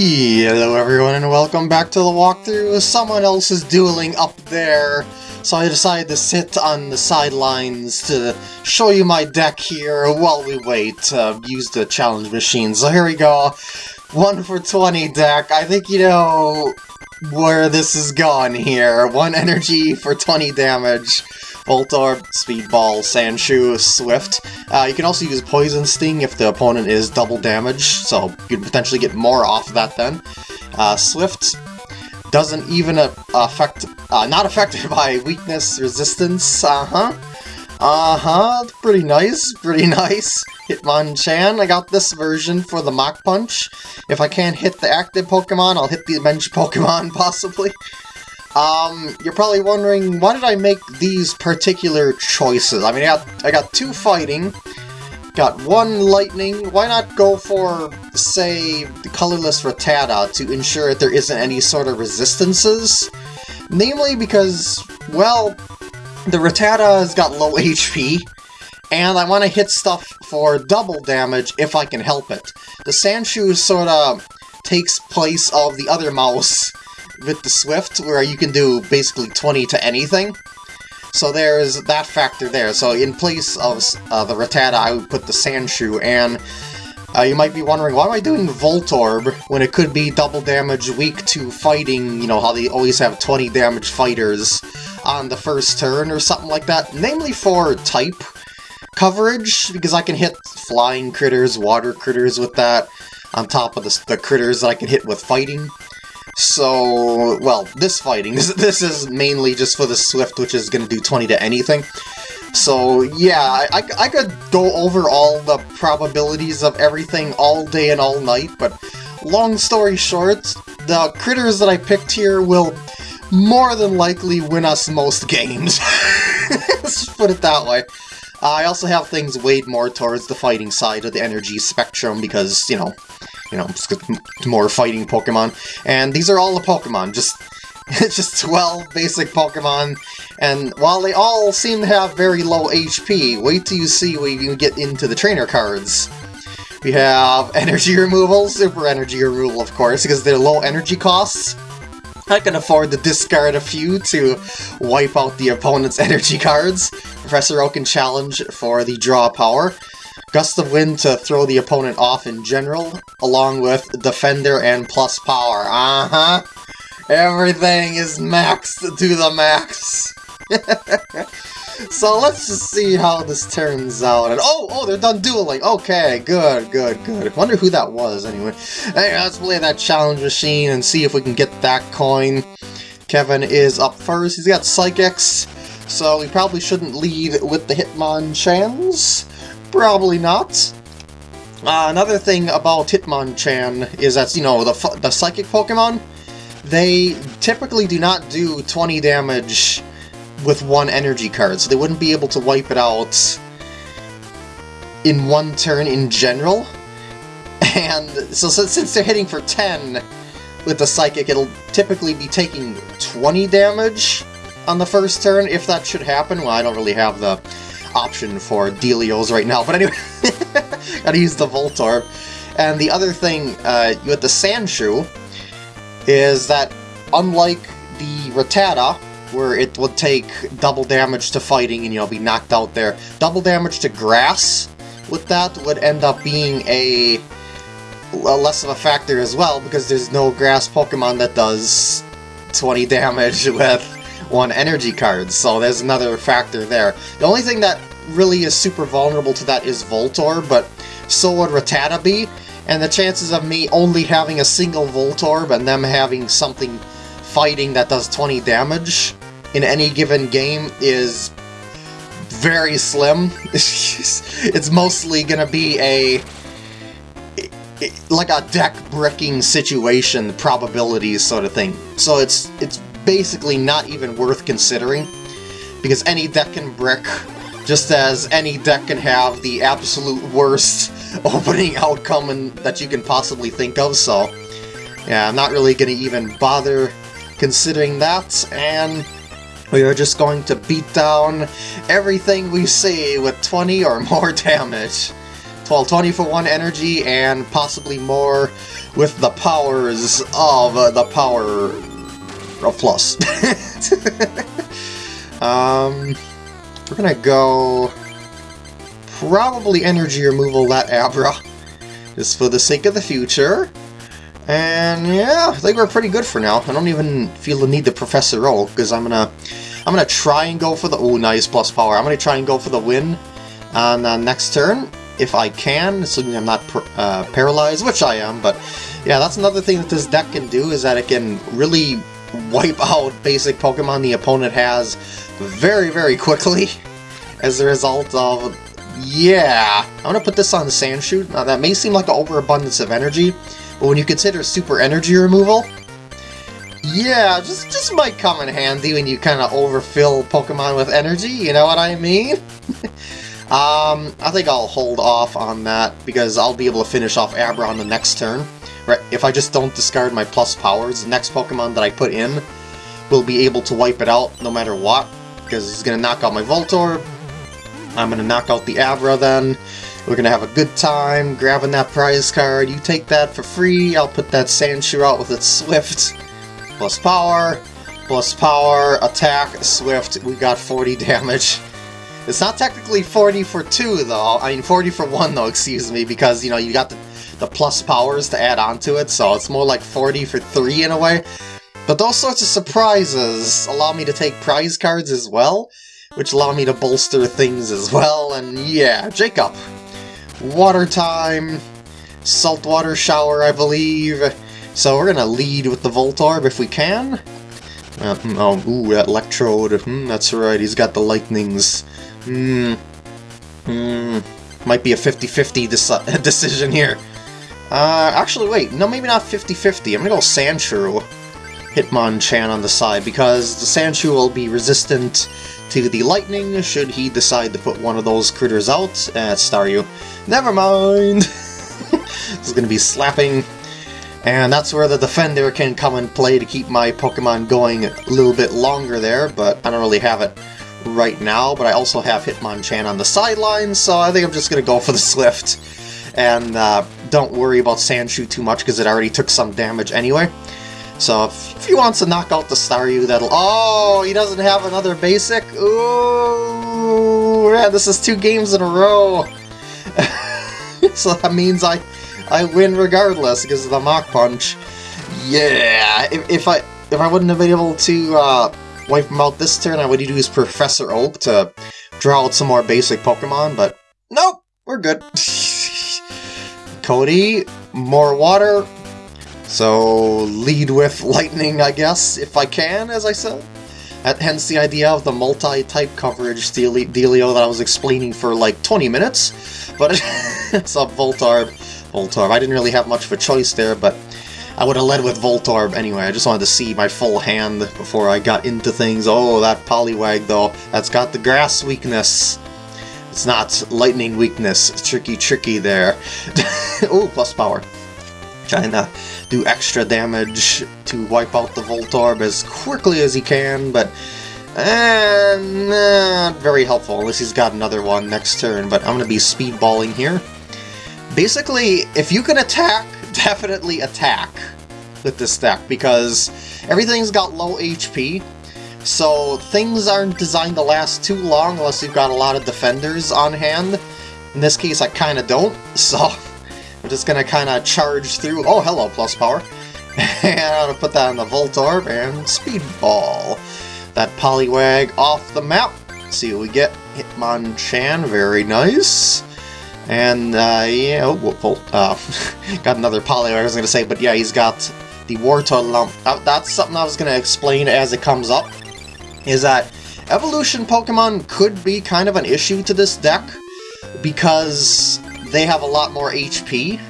Hello everyone and welcome back to the walkthrough. Someone else is dueling up there, so I decided to sit on the sidelines to show you my deck here while we wait to use the challenge machine. So here we go. 1 for 20 deck. I think you know where this is going here. 1 energy for 20 damage. Voltorb, Speedball, Sandshrew, Swift. Uh, you can also use Poison Sting if the opponent is double damage, so you could potentially get more off of that then. Uh, Swift doesn't even uh, affect, uh, not affected by weakness, resistance, uh-huh. Uh-huh, pretty nice, pretty nice. Hitmonchan, I got this version for the Mach Punch. If I can't hit the active Pokemon, I'll hit the bench Pokemon, possibly. Um, you're probably wondering, why did I make these particular choices? I mean, I got, I got two fighting, got one lightning, why not go for, say, the colorless Rattata to ensure that there isn't any sort of resistances? Namely because, well, the Rattata has got low HP, and I want to hit stuff for double damage if I can help it. The Sandshrew sort of takes place of the other mouse with the Swift, where you can do basically 20 to anything. So there's that factor there. So in place of uh, the Rattata, I would put the Sandshrew, and uh, you might be wondering, why am I doing Voltorb when it could be double damage weak to fighting, you know, how they always have 20 damage fighters on the first turn or something like that? Namely for type coverage, because I can hit flying critters, water critters with that, on top of the, the critters that I can hit with fighting. So, well, this fighting, this, this is mainly just for the Swift, which is going to do 20 to anything. So, yeah, I, I could go over all the probabilities of everything all day and all night, but long story short, the critters that I picked here will more than likely win us most games. Let's put it that way. I also have things weighed more towards the fighting side of the energy spectrum because, you know, you know, more fighting Pokemon. And these are all the Pokemon, just just 12 basic Pokemon, and while they all seem to have very low HP, wait till you see when you get into the trainer cards. We have energy removal, super energy removal of course, because they're low energy costs. I can afford to discard a few to wipe out the opponent's energy cards. Professor Oak can challenge for the draw power. Gust of Wind to throw the opponent off in general, along with Defender and plus power. Uh-huh. Everything is maxed to the max. so let's just see how this turns out. And oh, oh, they're done dueling. Okay, good, good, good. Wonder who that was anyway. Hey, let's play that challenge machine and see if we can get that coin. Kevin is up first. He's got Psychics, so we probably shouldn't lead with the Hitmonchans. Probably not. Uh, another thing about Hitmonchan is that, you know, the, the Psychic Pokemon, they typically do not do 20 damage with one energy card, so they wouldn't be able to wipe it out in one turn in general. And so, so since they're hitting for 10 with the Psychic, it'll typically be taking 20 damage on the first turn, if that should happen. Well, I don't really have the option for Delios right now, but anyway, gotta use the Voltorb. And the other thing uh, with the Sandshrew is that unlike the Rattata, where it would take double damage to fighting and, you know, be knocked out there, double damage to grass with that would end up being a, a less of a factor as well, because there's no grass Pokemon that does 20 damage with one energy card, so there's another factor there. The only thing that really is super vulnerable to that is Voltorb, but so would Rattata be, and the chances of me only having a single Voltorb and them having something fighting that does 20 damage in any given game is very slim. it's mostly gonna be a like a deck bricking situation probabilities sort of thing. So it's it's basically not even worth considering because any deck can brick just as any deck can have the absolute worst opening outcome in, that you can possibly think of, so yeah, I'm not really going to even bother considering that, and we are just going to beat down everything we see with 20 or more damage. 12, 20 for one energy, and possibly more with the powers of the power of plus. um, we're gonna go probably energy removal that Abra, just for the sake of the future. And yeah, I think we're pretty good for now. I don't even feel the need to Professor Oak, because I'm gonna I'm gonna try and go for the oh nice plus power. I'm gonna try and go for the win on uh, next turn if I can, assuming I'm not uh, paralyzed, which I am. But yeah, that's another thing that this deck can do is that it can really wipe out basic Pokemon the opponent has very very quickly as a result of yeah. I'm gonna put this on Sandshrew. Now that may seem like an overabundance of energy, but when you consider super energy removal, yeah, just just might come in handy when you kind of overfill Pokemon with energy, you know what I mean? um, I think I'll hold off on that, because I'll be able to finish off Abra on the next turn. Right, if I just don't discard my plus powers, the next Pokemon that I put in will be able to wipe it out no matter what, because he's going to knock out my Voltorb, I'm going to knock out the Abra then, we're going to have a good time grabbing that prize card. You take that for free. I'll put that Sandshrew out with its Swift. Plus power. Plus power. Attack. Swift. We got 40 damage. It's not technically 40 for 2, though. I mean, 40 for 1, though, excuse me, because, you know, you got the, the plus powers to add on to it, so it's more like 40 for 3 in a way. But those sorts of surprises allow me to take prize cards as well, which allow me to bolster things as well, and yeah, Jacob. Water time, saltwater shower, I believe. So we're gonna lead with the Voltorb if we can. Uh, hmm, oh, ooh, that Electrode. Hmm, that's right, he's got the lightnings. Hmm. Hmm. Might be a 50-50 decision here. Uh, actually, wait. No, maybe not 50-50. I'm gonna go Sandshrew. Hitmonchan on the side, because the Sandshrew will be resistant to the lightning should he decide to put one of those critters out. Uh, Staryu. Never mind! this is to be slapping. And that's where the Defender can come and play to keep my Pokemon going a little bit longer there, but I don't really have it right now. But I also have Hitmonchan on the sidelines, so I think I'm just going to go for the Swift. And uh, don't worry about Sandshrew too much, because it already took some damage anyway. So if, if, he wants to knock out the Staryu, that'll... Oh, he doesn't have another basic? Ooh, man, this is two games in a row. so that means I I win regardless because of the Mach Punch. Yeah, if, if I if I wouldn't have been able to uh, wipe him out this turn, I would use Professor Oak to draw out some more basic Pokemon, but nope, we're good. Cody, more water, so lead with lightning, I guess, if I can, as I said. Hence the idea of the multi-type coverage dealio that I was explaining for like 20 minutes. But it's a Voltorb. Voltorb. I didn't really have much of a choice there, but I would have led with Voltorb anyway. I just wanted to see my full hand before I got into things. Oh, that Poliwag, though. That's got the grass weakness. It's not lightning weakness. Tricky, tricky there. oh, plus power trying to do extra damage to wipe out the Voltorb as quickly as he can, but uh, not very helpful unless he's got another one next turn, but I'm going to be speedballing here. Basically, if you can attack, definitely attack with this deck, because everything's got low HP, so things aren't designed to last too long unless you've got a lot of defenders on hand. In this case, I kind of don't, so I'm just gonna kind of charge through. Oh, hello, plus power. and I'm gonna put that on the Voltorb and Speedball. That Poliwag off the map. See what we get. Hitmonchan, very nice. And, uh, yeah, oh, uh, got another poly I was gonna say, but yeah, he's got the Wartortle lump. Uh, that's something I was gonna explain as it comes up. Is that evolution Pokemon could be kind of an issue to this deck because they have a lot more HP.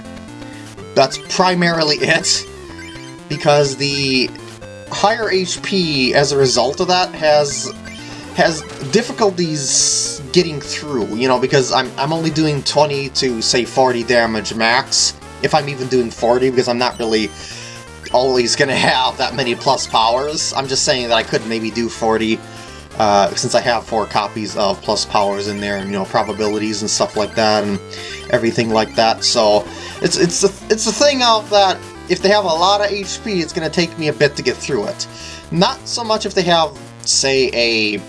That's primarily it. Because the higher HP as a result of that has has difficulties getting through, you know, because I'm, I'm only doing 20 to, say, 40 damage max, if I'm even doing 40, because I'm not really always going to have that many plus powers. I'm just saying that I could maybe do 40 uh, since I have four copies of plus powers in there, and, you know, probabilities and stuff like that, and everything like that, so It's it's the it's the thing of that if they have a lot of HP, it's gonna take me a bit to get through it. Not so much if they have, say, a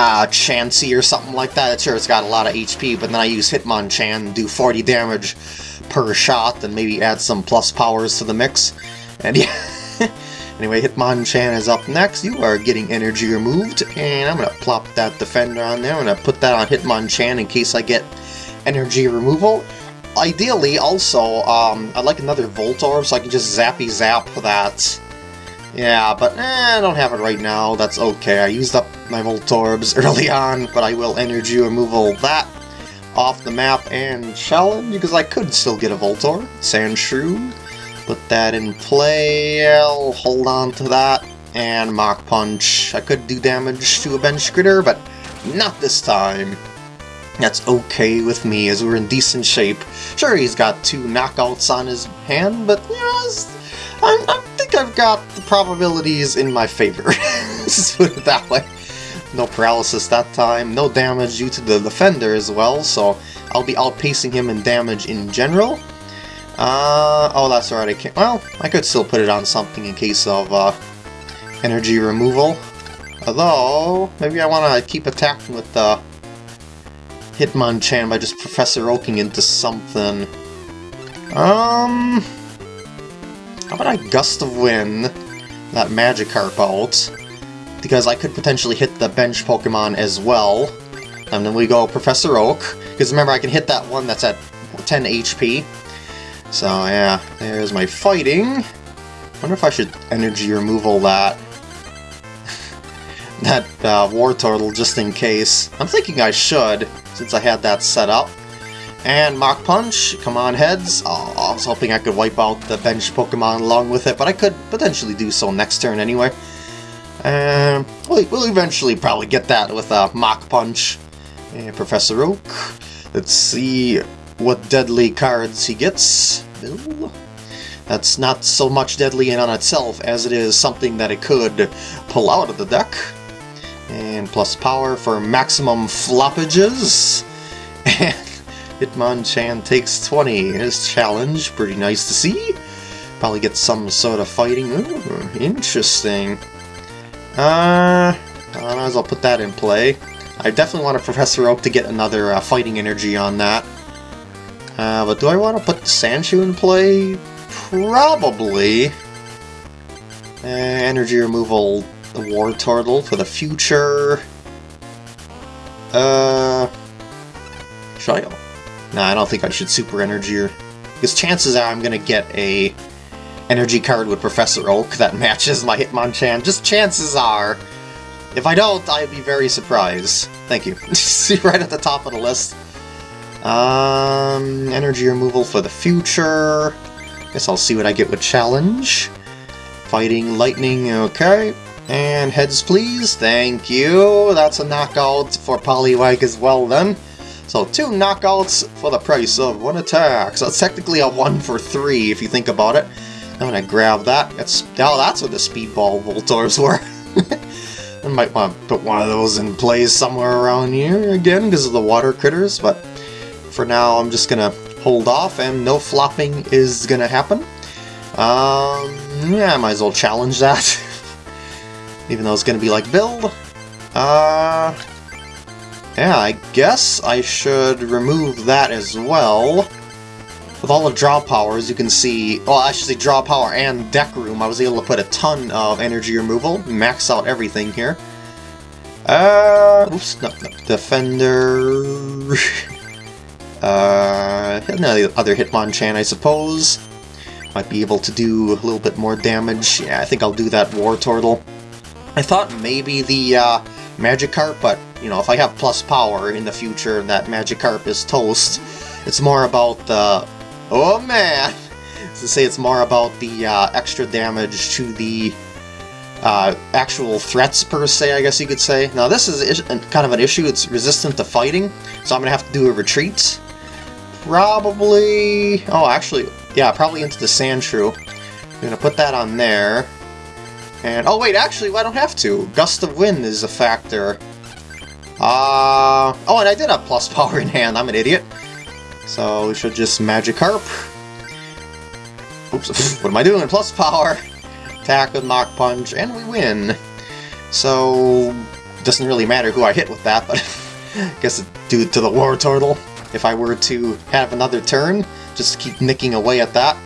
uh, Chansey or something like that. Sure, it's got a lot of HP, but then I use Hitmonchan, do 40 damage per shot, and maybe add some plus powers to the mix. And yeah. anyway, Hitmonchan is up next. You are getting energy removed, and I'm gonna plop that defender on there. I'm gonna put that on Hitmonchan in case I get energy removal. Ideally, also, um, I'd like another Voltorb so I can just zappy zap that. Yeah, but eh, I don't have it right now. That's okay. I used up my Voltorbs early on, but I will energy removal that off the map and challenge because I could still get a Voltorb. Sandshrew. Put that in play. I'll hold on to that. And Mach Punch. I could do damage to a bench critter, but not this time. That's okay with me, as we're in decent shape. Sure, he's got two knockouts on his hand, but, you know, I, I think I've got the probabilities in my favor. Let's put it that way. No paralysis that time, no damage due to the defender as well, so I'll be outpacing him in damage in general. Uh, oh, that's right, I can't, well, I could still put it on something in case of, uh, energy removal. Although, maybe I want to keep attacking with, uh, Hitmonchan by just Professor Oaking into something. Um... How about I Gust of Wind that Magikarp out? Because I could potentially hit the bench Pokemon as well. And then we go Professor Oak. Because remember, I can hit that one that's at 10 HP. So yeah, there's my fighting. wonder if I should energy removal that. that uh, Wartortle just in case. I'm thinking I should since I had that set up. And Mach Punch, come on heads. Oh, I was hoping I could wipe out the bench Pokemon along with it, but I could potentially do so next turn anyway. And we'll, we'll eventually probably get that with uh, a Mach Punch. And Professor Oak. Let's see what deadly cards he gets. That's not so much deadly in on itself as it is something that it could pull out of the deck. And plus power for maximum floppages. And Hitmonchan takes 20. His challenge, pretty nice to see. Probably get some sort of fighting. Ooh, interesting. Uh, I might as well put that in play. I definitely want a Professor Oak to get another uh, fighting energy on that. Uh, but do I want to put Sandshrew in play? Probably. Uh, energy removal the Wartortle for the future. Uh, should I? Nah, I don't think I should Super Energy her. Because chances are I'm going to get a energy card with Professor Oak that matches my Hitmonchan. Just chances are. If I don't, I'd be very surprised. Thank you. See right at the top of the list. Um, energy removal for the future. Guess I'll see what I get with challenge. Fighting lightning, okay. And heads please, thank you. That's a knockout for Poliwag as well then. So two knockouts for the price of one attack. So it's technically a one for three if you think about it. I'm gonna grab that. That's now that's what the speedball Voltors were. I might want to put one of those in place somewhere around here again because of the water critters, but for now I'm just gonna hold off and no flopping is gonna happen. Um, yeah, I might as well challenge that. even though it's to be like build. Uh, yeah, I guess I should remove that as well. With all the draw powers, you can see, well, I should say draw power and deck room, I was able to put a ton of energy removal, max out everything here. Uh, oops, no, no, Defender... uh, another other Hitmonchan, I suppose. Might be able to do a little bit more damage. Yeah, I think I'll do that Wartortle. I thought maybe the uh, Magikarp, but, you know, if I have plus power in the future that Magikarp is toast, it's more about the... Oh man! To say it's more about the uh, extra damage to the uh, actual threats per se, I guess you could say. Now this is kind of an issue, it's resistant to fighting, so I'm going to have to do a retreat. Probably... Oh, actually, yeah, probably into the Sandshrew. I'm going to put that on there. And, oh wait, actually, I don't have to. Gust of Wind is a factor. Uh, oh, and I did have plus power in hand, I'm an idiot. So we should just Magikarp. Oops, what am I doing? Plus power! Attack with Mach Punch, and we win! So, doesn't really matter who I hit with that, but guess it's due to the Wartortle. If I were to have another turn, just keep nicking away at that.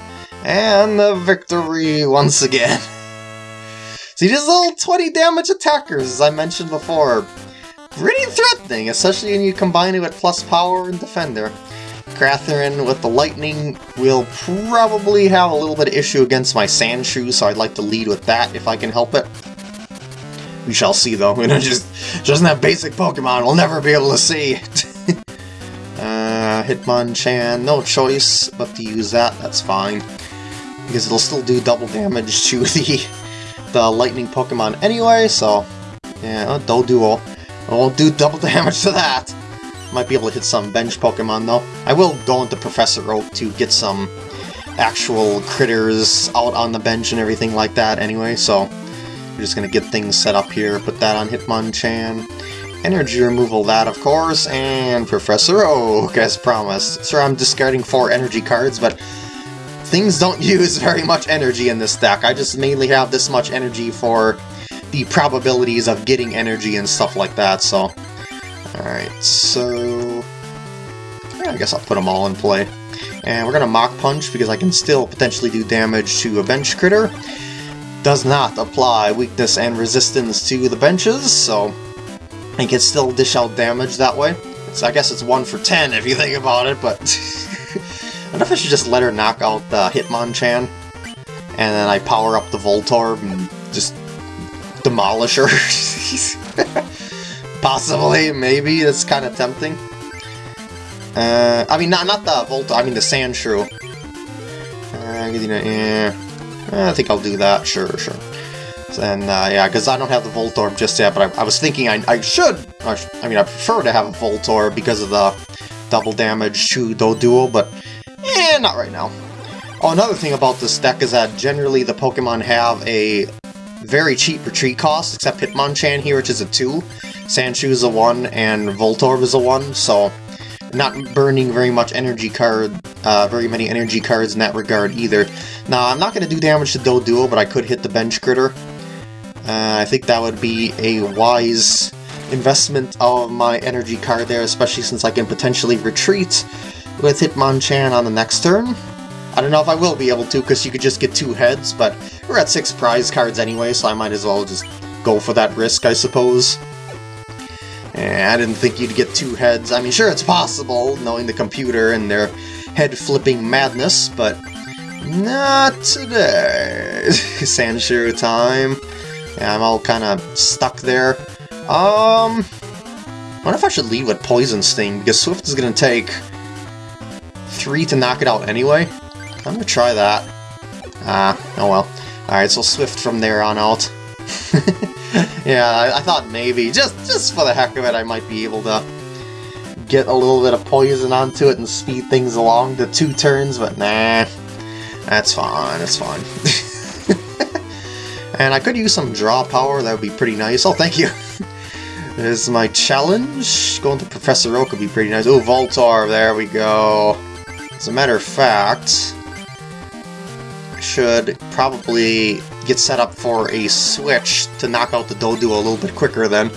And the victory once again. See, these little 20 damage attackers, as I mentioned before, pretty threatening, especially when you combine it with plus power and defender. Catherine with the lightning will probably have a little bit of issue against my Sandshrew, so I'd like to lead with that if I can help it. We shall see though, you know, just doesn't have basic Pokemon, we'll never be able to see. uh, Hitmonchan, no choice but to use that, that's fine. Because it'll still do double damage to the, the lightning Pokemon anyway, so... Yeah, uh, Doduo. I won't do double damage to that. Might be able to hit some bench Pokemon though. I will go into Professor Oak to get some actual critters out on the bench and everything like that anyway, so we're just gonna get things set up here, put that on Hitmonchan. Energy removal that, of course, and Professor Oak, as promised. Sure, I'm discarding four energy cards, but things don't use very much energy in this deck. I just mainly have this much energy for the probabilities of getting energy and stuff like that, so... Alright, so... Yeah, I guess I'll put them all in play. And we're gonna Mach Punch because I can still potentially do damage to a bench critter does not apply weakness and resistance to the benches, so I can still dish out damage that way. So I guess it's 1 for 10 if you think about it, but... I wonder if I should just let her knock out the Hitmonchan, and then I power up the Voltorb and just demolish her. Possibly, maybe, that's kind of tempting. Uh, I mean, not not the Voltorb, I mean the Sandshrew. Uh, yeah. I think I'll do that, sure, sure. And uh, yeah, because I don't have the Voltorb just yet, but I, I was thinking I, I should, I, I, mean I prefer to have a Voltorb because of the double damage to Doduo, but eh, not right now. Oh, another thing about this deck is that generally the Pokemon have a very cheap retreat cost, except Hitmonchan here, which is a 2. Sandshrew is a 1, and Voltorb is a 1, so not burning very much energy card, uh, very many energy cards in that regard either. Now, I'm not going to do damage to Doduo, but I could hit the bench critter. Uh, I think that would be a wise investment of my energy card there, especially since I can potentially retreat with Hitmonchan on the next turn. I don't know if I will be able to, because you could just get two heads, but we're at six prize cards anyway, so I might as well just go for that risk, I suppose. Eh, I didn't think you'd get two heads. I mean, sure, it's possible, knowing the computer and their head-flipping madness, but not today. Sandshrew time. Yeah, I'm all kind of stuck there. Um, I wonder if I should leave with Poison Sting, because Swift is going to take three to knock it out anyway. I'm to try that. Ah, oh well. Alright, so Swift from there on out. yeah, I, I, thought maybe, just, just for the heck of it, I might be able to get a little bit of poison onto it and speed things along to two turns, but nah, that's fine, that's fine. and I could use some draw power, that would be pretty nice. Oh, thank you! this is my challenge. Going to Professor Oak would be pretty nice. Oh, Voltorb, there we go. As a matter of fact, should probably get set up for a switch to knock out the Doduo a little bit quicker then.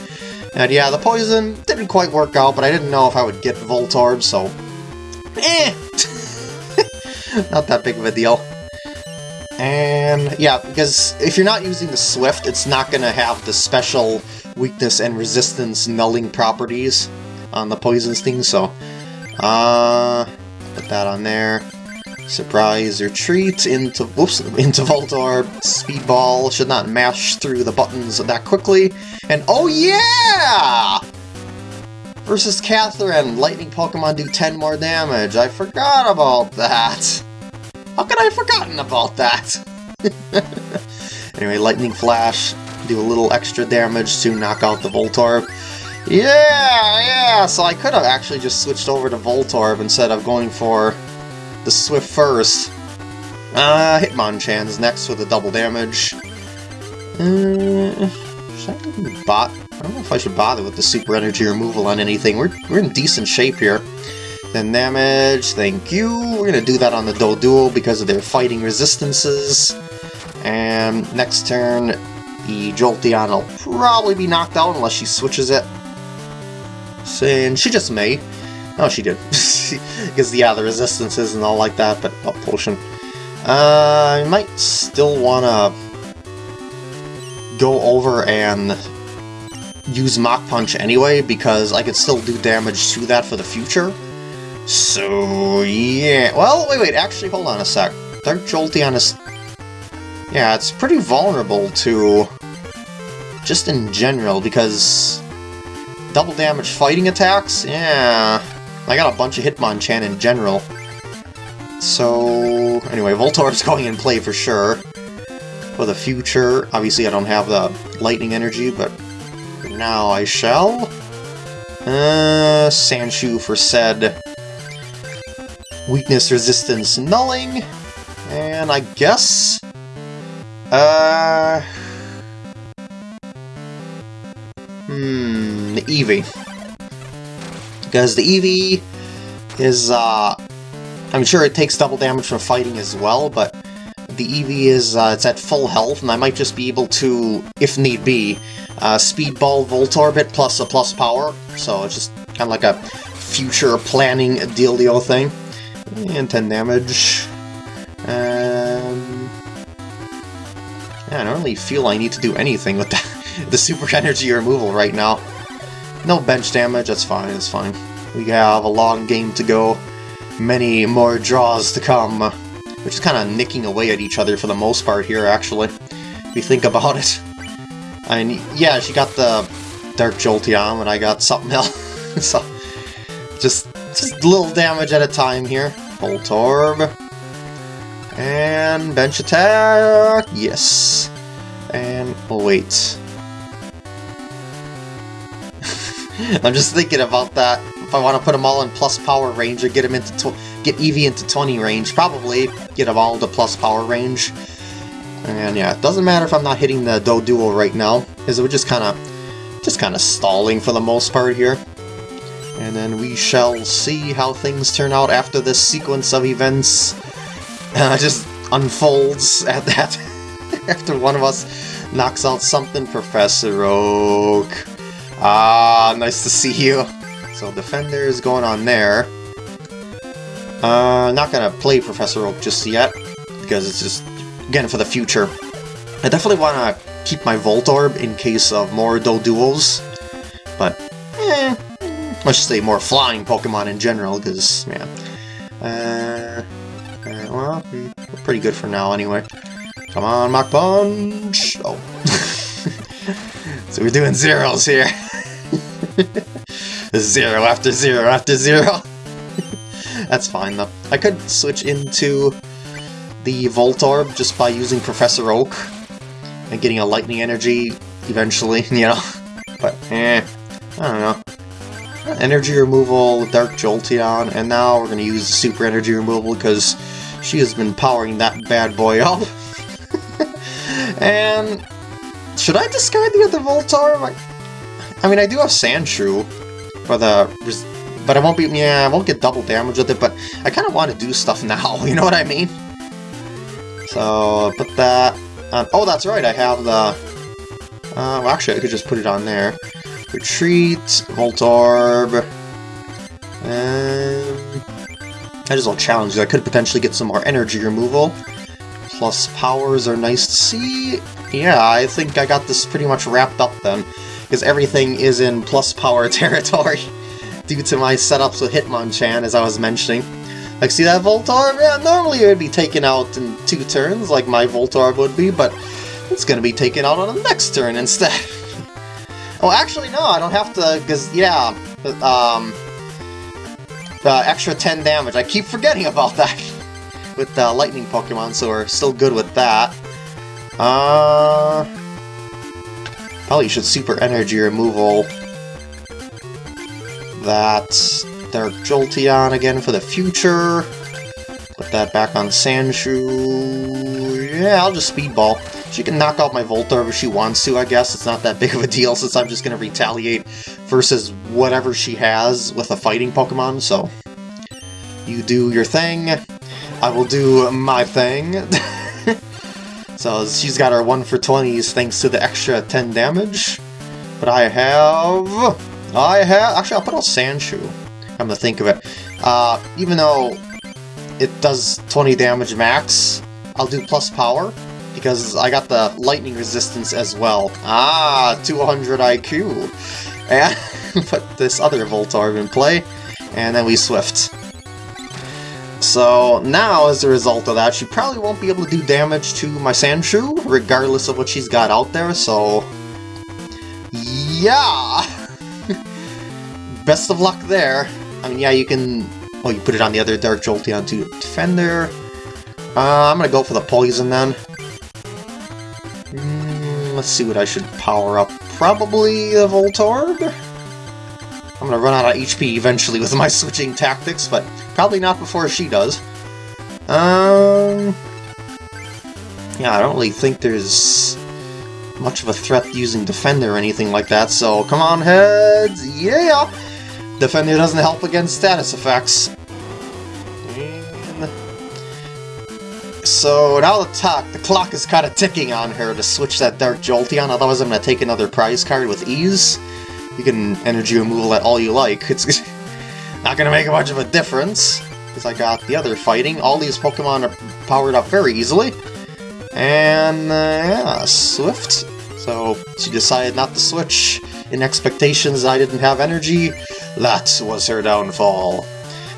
And yeah, the poison didn't quite work out, but I didn't know if I would get Voltorb, so... Eh! not that big of a deal. And yeah, because if you're not using the Swift, it's not going to have the special weakness and resistance nulling properties on the poison sting, so... Uh, put that on there. Surprise retreat into whoops into Voltorb. Speedball should not mash through the buttons that quickly. And oh yeah! Versus Catherine, lightning Pokemon do 10 more damage. I forgot about that. How could I have forgotten about that? anyway, Lightning Flash, do a little extra damage to knock out the Voltorb. Yeah, yeah, so I could have actually just switched over to Voltorb instead of going for the Swift first. Uh, Hitmonchan's next with a double damage. Uh, should I bot? I don't know if I should bother with the super energy removal on anything. We're, we're in decent shape here. Then damage, thank you. We're gonna do that on the Doduo because of their fighting resistances. And next turn, the Jolteon will probably be knocked out unless she switches it. And she just may. Oh, she did. Because, yeah, the resistances and all like that, but potion. Uh, I might still want to go over and use Mach Punch anyway, because I could still do damage to that for the future. So, yeah. Well, wait, wait, actually, hold on a sec. Dark Jolteon is... Yeah, it's pretty vulnerable to... Just in general, because... Double damage fighting attacks? Yeah... I got a bunch of Hitmonchan in general. So, anyway, Voltorb's going in play for sure. For the future, obviously I don't have the lightning energy, but for now I shall. Uh, Sandshrew for said weakness resistance nulling, and I guess, uh, hmm, Eevee because the Eevee is, uh, I'm sure it takes double damage from fighting as well, but the Eevee is, uh, it's at full health, and I might just be able to, if need be, uh, Speedball Voltorb it plus a plus power, so it's just kind of like a future planning dealio thing. And 10 damage. Um, yeah, I don't really feel I need to do anything with the, the super energy removal right now. No bench damage, that's fine, that's fine. We have a long game to go, many more draws to come. We're just kind of nicking away at each other for the most part here, actually, if you think about it. And yeah, she got the Dark Jolteon, and I got something else. so, just, just little damage at a time here. Voltorb. And bench attack, yes. And, oh wait, I'm just thinking about that. If I want to put them all in plus power range or get them into get Eevee into 20 range, probably get them all to plus power range. And yeah, it doesn't matter if I'm not hitting the Doduo right now, because we're just kind of just kind of stalling for the most part here. And then we shall see how things turn out after this sequence of events uh, just unfolds at that. after one of us knocks out something, Professor Oak. Ah, nice to see you. So Defender is going on there. Uh, not gonna play Professor Oak just yet, because it's just, again, for the future. I definitely want to keep my Voltorb in case of more Doduos, but, eh, let's say more flying Pokemon in general, because, yeah. Uh, uh, well, we're pretty good for now anyway. Come on, Mach Punch! Oh. so we're doing zeros here. zero after zero after zero. That's fine though. I could switch into the Voltorb just by using Professor Oak and getting a lightning energy eventually, you know? But, eh, I don't know. Energy removal, Dark Jolteon, and now we're to use Super Energy removal because she has been powering that bad boy up. and should I discard the other Voltorb? Mean, I do have Sandshrew for the... But I won't be... Yeah, I won't get double damage with it, but I kind of want to do stuff now, you know what I mean? So, put that on... Oh, that's right, I have the... Uh, well, actually, I could just put it on there. Retreat, Voltorb... And... I just will challenge you. I could potentially get some more energy removal. Plus powers are nice to see. Yeah, I think I got this pretty much wrapped up then because everything is in plus power territory due to my setups with Hitmonchan, as I was mentioning. Like, see that Voltorb? Yeah, normally it would be taken out in two turns, like my Voltorb would be, but it's going to be taken out on the next turn instead. oh, actually, no, I don't have to, because, yeah, um, the extra 10 damage. I keep forgetting about that with the Lightning Pokemon, so we're still good with that. Uh... Probably should super energy removal that Dark Jolteon again for the future. Put that back on Sandshrew. Yeah, I'll just Speedball. She can knock out my Voltorb if she wants to, I guess. It's not that big of a deal since I'm just going to retaliate versus whatever she has with a fighting Pokemon, so... You do your thing, I will do my thing. so she's got her 1 for 20s thanks to the extra 10 damage. But I have... I have... Actually, I'll put out Sandshrew. I'm gonna think of it. Uh, even though it does 20 damage max, I'll do plus power, because I got the lightning resistance as well. Ah, 200 IQ. And put this other Voltorb in play, and then we Swift. So now, as a result of that, she probably won't be able to do damage to my Sandshrew, regardless of what she's got out there, so... Yeah! Best of luck there. I mean, yeah, you can... Oh, you put it on the other Dark Jolteon to Defender. Uh, I'm gonna go for the Poison then. Mm, let's see what I should power up. Probably a Voltorb? I'm gonna run out of HP eventually with my switching tactics, but probably not before she does. Um... Yeah, I don't really think there's much of a threat using Defender or anything like that, so come on, heads! Yeah! Defender doesn't help against status effects. And... So now the talk, the clock is kind of ticking on her to switch that Dark Jolteon, otherwise I'm going to take another prize card with ease. You can energy removal that all you like. It's not going to make much of a difference, because I got the other fighting. All these Pokemon are powered up very easily. And, uh, yeah, Swift. So, she decided not to switch in expectations I didn't have energy. That was her downfall.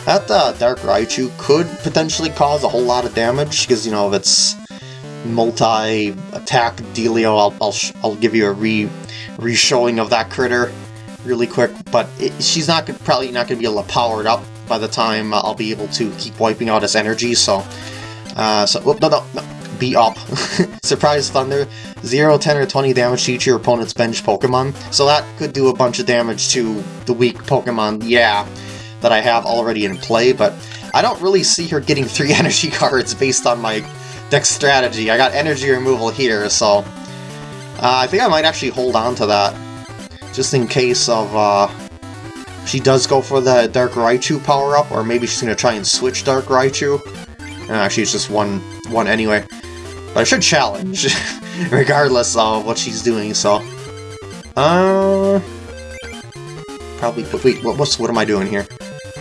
That uh, Dark Raichu could potentially cause a whole lot of damage, because, you know, of its multi-attack dealio, I'll, I'll, I'll give you a re re-showing of that critter really quick, but it, she's not probably not going to be able to power it up by the time uh, I'll be able to keep wiping out its energy, so... Uh, so, whoop, no, no, no, be up. Surprise Thunder, 0, 10, or 20 damage to each of your opponent's bench Pokemon, so that could do a bunch of damage to the weak Pokemon, yeah, that I have already in play, but I don't really see her getting 3 energy cards based on my deck strategy. I got energy removal here, so... Uh, I think I might actually hold on to that just in case of uh, she does go for the Dark Raichu power-up, or maybe she's to try and switch Dark Raichu. And actually, it's just one, one anyway. But I should challenge, regardless of what she's doing, so... Uh... Probably... Wait, what, what's, what am I doing here?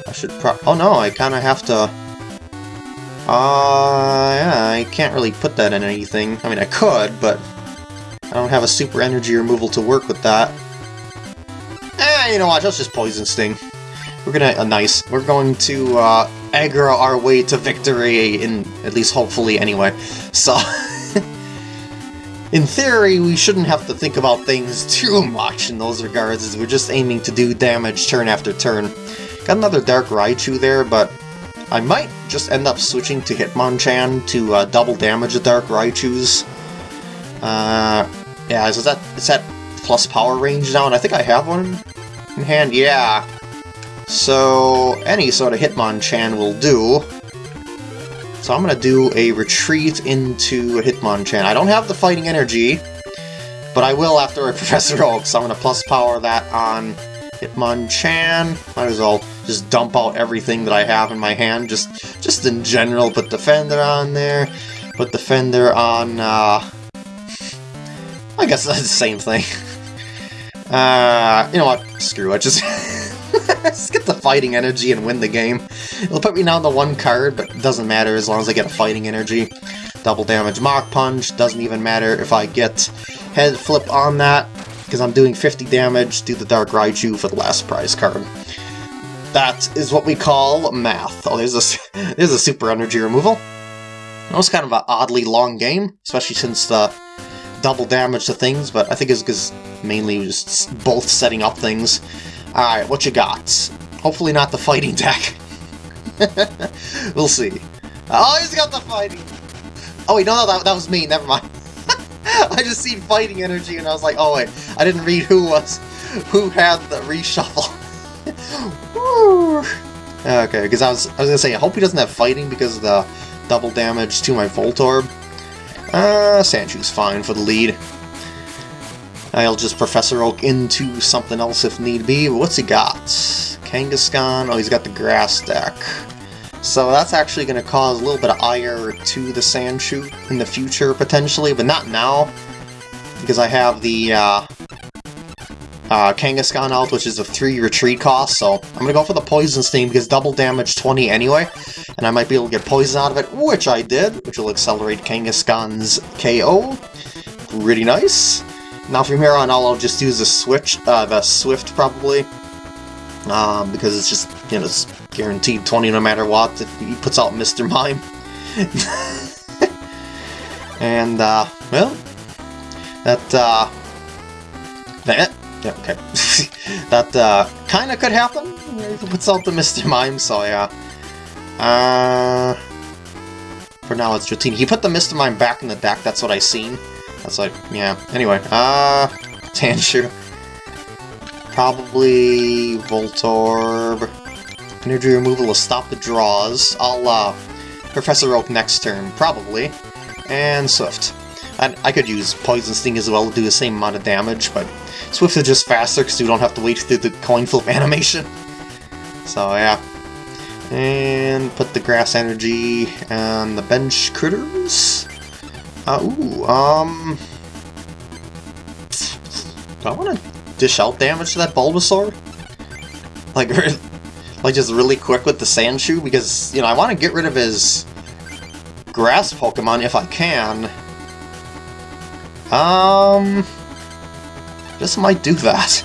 I should pro- Oh no, I kind of have to... Uh, yeah, I can't really put that in anything. I mean, I could, but I don't have a super energy removal to work with that. You know what, let's just Poison Sting. We're gonna, uh, nice, we're going to, uh, aggro our way to victory, in, at least hopefully anyway. So, in theory, we shouldn't have to think about things too much in those regards, as we're just aiming to do damage turn after turn. Got another Dark Raichu there, but I might just end up switching to Hitmonchan to uh, double damage the Dark Raichus. Uh, yeah, is that, is that plus power range now, and I think I have one in hand, yeah. So, any sort of Hitmonchan will do. So I'm going to do a retreat into a Hitmonchan. I don't have the fighting energy, but I will after I Professor Oak, so I'm going to plus power that on Hitmonchan. Might as well just dump out everything that I have in my hand, just just in general. Put Defender on there, put Defender on, uh... I guess that's the same thing. Uh, you know what? Screw it. Just, get the fighting energy and win the game. It'll put me down to one card, but it doesn't matter as long as I get a fighting energy. Double damage Mach Punch, doesn't even matter if I get head flip on that, because I'm doing 50 damage to the Dark Raichu for the last prize card. That is what we call math. Oh, there's a, there's a super energy removal. That was kind of an oddly long game, especially since the double damage to things, but I think it's because mainly just both setting up things. Alright, what you got? Hopefully not the fighting deck. we'll see. Oh, he's got the fighting! Oh wait, no, no, that, that was me, never mind. I just seen fighting energy and I was like, oh wait, I didn't read who was, who had the reshuffle. okay, because I was, I was gonna say, I hope he doesn't have fighting because of the double damage to my Voltorb. Uh, Sandshrew's fine for the lead. I'll just Professor Oak into something else if need be. What's he got? Kangaskhan? Oh, he's got the grass deck. So that's actually going to cause a little bit of ire to the Sandshrew in the future, potentially, but not now, because I have the uh, uh, Kangaskhan out, which is a 3 retreat cost, so I'm to go for the Poison Sting, because double damage 20 anyway, and I might be able to get poison out of it, which I did, which will accelerate Kangaskhan's KO. Pretty nice. Now from here on, I'll just use the switch, uh, the Swift probably, um, because it's just, you know, it's guaranteed 20 no matter what if he puts out Mr. Mime. and, uh, well, that, uh, that, yeah, okay. that, uh, kinda could happen. Puts out the Mr. Mime, so yeah. Uh, for now it's Dratini. He put the Mr. Mime back in the deck, that's what I seen. That's like, yeah. Anyway, uh, Tanshu. Probably Voltorb. Energy removal will stop the draws. I'll, uh, Professor Oak next turn, probably. And Swift. I, I could use Poison Sting as well to do the same amount of damage, but Swift is just faster because you don't have to wait through the coin flip animation. So, yeah. And put the Grass Energy on the bench critters. Uh, ooh, um... Do I want to dish out damage to that Bulbasaur? Like, like just really quick with the Sandshrew? Because, you know, I want to get rid of his grass Pokemon if I can. Um... Just might do that.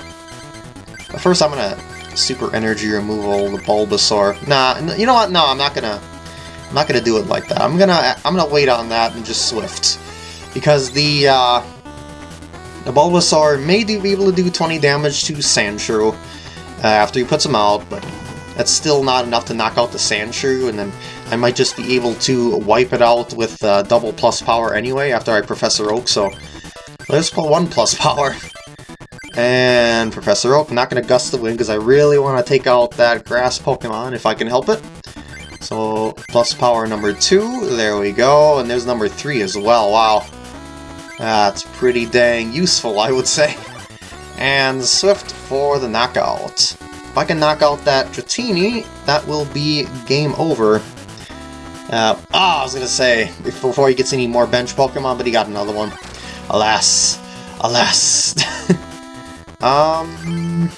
But first I'm gonna super energy removal the Bulbasaur. Nah, you know what? No, I'm not gonna I'm not gonna do it like that. I'm gonna I'm gonna wait on that and just Swift. Because the uh the Bulbasaur may do, be able to do 20 damage to Sandshrew uh, after he puts him out, but that's still not enough to knock out the Sandshrew, and then I might just be able to wipe it out with uh, double plus power anyway after I Professor Oak, so let's pull one plus power. And Professor Oak, not going to gust the wind because I really want to take out that grass Pokemon if I can help it. So, plus power number two, there we go, and there's number three as well, wow. That's pretty dang useful, I would say. And Swift for the knockout. If I can knock out that Dratini, that will be game over. Uh, ah, I was gonna say, before he gets any more bench Pokemon, but he got another one. Alas. Alas. um...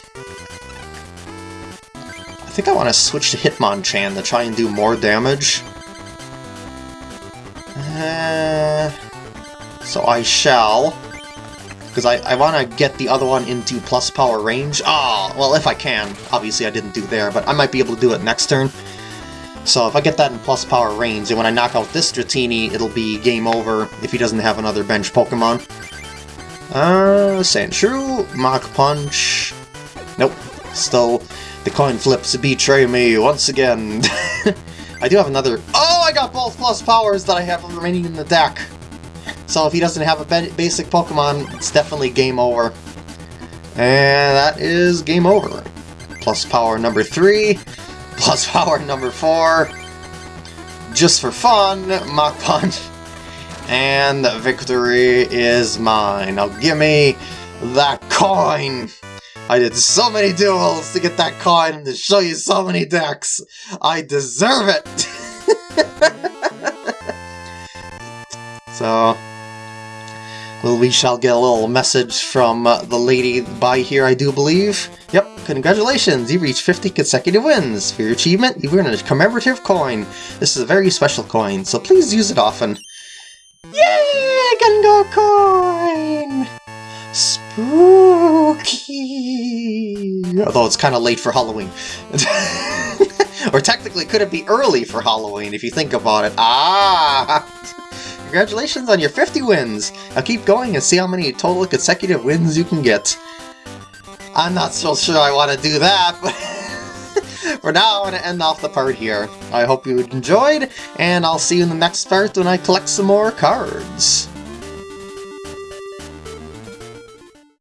I think I want to switch to Hitmonchan to try and do more damage. Uh, so I shall. Because I, I want to get the other one into plus power range. Ah, oh, well, if I can. Obviously I didn't do there, but I might be able to do it next turn. So if I get that in plus power range, and when I knock out this Dratini, it'll be game over if he doesn't have another bench Pokemon. Uh, Sandshrew, Mach Punch... Nope, still, the coin flips betray me once again. I do have another... Oh, I got both plus powers that I have remaining in the deck! So if he doesn't have a basic Pokemon, it's definitely game over. And that is game over. Plus power number 3, plus power number 4, just for fun, Mach Punch, and victory is mine. Now give me that coin! I did so many duels to get that coin and to show you so many decks. I deserve it! so, well, we shall get a little message from uh, the lady by here, I do believe. Yep, congratulations, you reached 50 consecutive wins. For your achievement, you've earned a commemorative coin. This is a very special coin, so please use it often. Yay, Gengar coin! Spooky! Although it's kind of late for Halloween. or technically, could it be early for Halloween, if you think about it? Ah! Congratulations on your 50 wins! Now keep going and see how many total consecutive wins you can get. I'm not so sure I want to do that, but for now I'm going to end off the part here. I hope you enjoyed, and I'll see you in the next part when I collect some more cards.